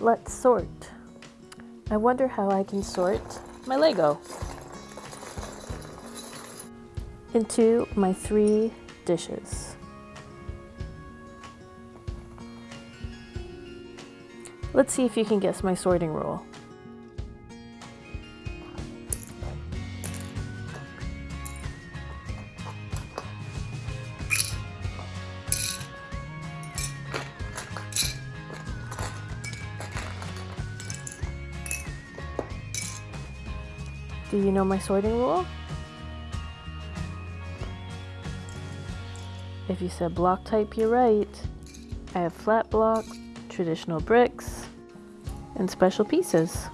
Let's sort. I wonder how I can sort my Lego into my three dishes. Let's see if you can guess my sorting rule. Do you know my sorting rule? If you said block type, you're right. I have flat block, traditional bricks, and special pieces.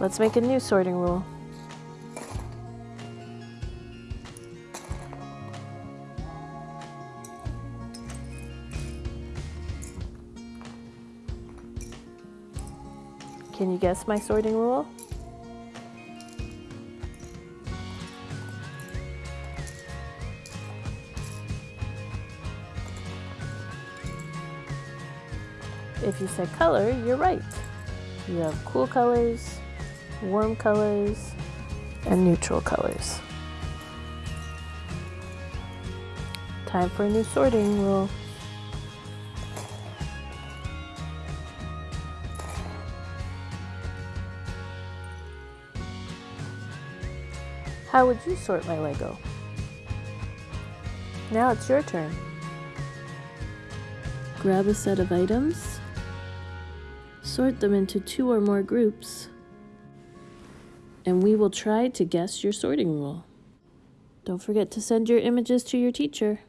Let's make a new sorting rule. Can you guess my sorting rule? If you said color, you're right. You have cool colors, warm colors, and neutral colors. Time for a new sorting rule. How would you sort my Lego? Now it's your turn. Grab a set of items, sort them into two or more groups, and we will try to guess your sorting rule. Don't forget to send your images to your teacher.